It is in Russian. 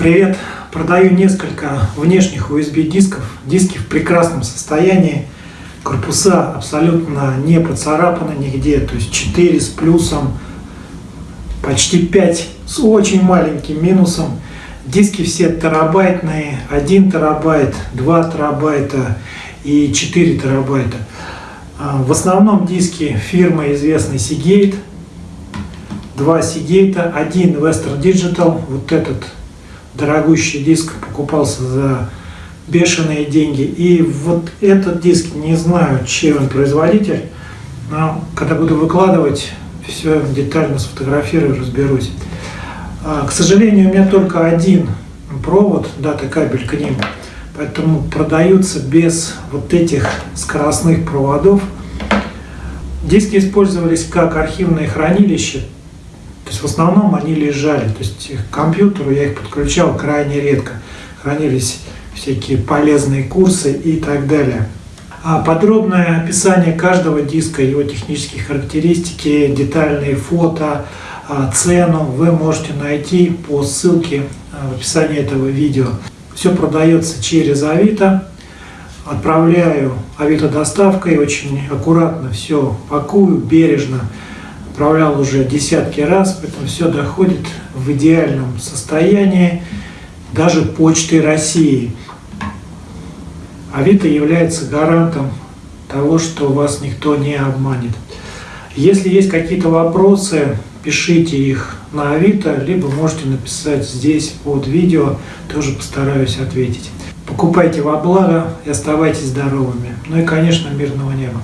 Привет! Продаю несколько внешних USB дисков. Диски в прекрасном состоянии. Корпуса абсолютно не поцарапаны нигде. То есть 4 с плюсом, почти 5 с очень маленьким минусом. Диски все терабайтные. 1 терабайт, 2 терабайта и 4 терабайта. А, в основном диски фирмы известной Seagate. Два Seagate, один Western Digital, вот этот дорогущий диск покупался за бешеные деньги. И вот этот диск, не знаю, чей он производитель, но когда буду выкладывать, все детально сфотографирую, разберусь. А, к сожалению, у меня только один провод, дата кабель к ним, поэтому продаются без вот этих скоростных проводов. Диски использовались как архивное хранилище, то есть в основном они лежали, то есть к компьютеру я их подключал крайне редко. Хранились всякие полезные курсы и так далее. А подробное описание каждого диска, его технические характеристики, детальные фото, а, цену вы можете найти по ссылке а, в описании этого видео. Все продается через Авито. Отправляю Авито доставкой, очень аккуратно все пакую, бережно отправлял уже десятки раз, поэтому все доходит в идеальном состоянии даже почты России. Авито является гарантом того, что вас никто не обманет. Если есть какие-то вопросы, пишите их на Авито, либо можете написать здесь под видео, тоже постараюсь ответить. Покупайте во благо и оставайтесь здоровыми. Ну и, конечно, мирного неба.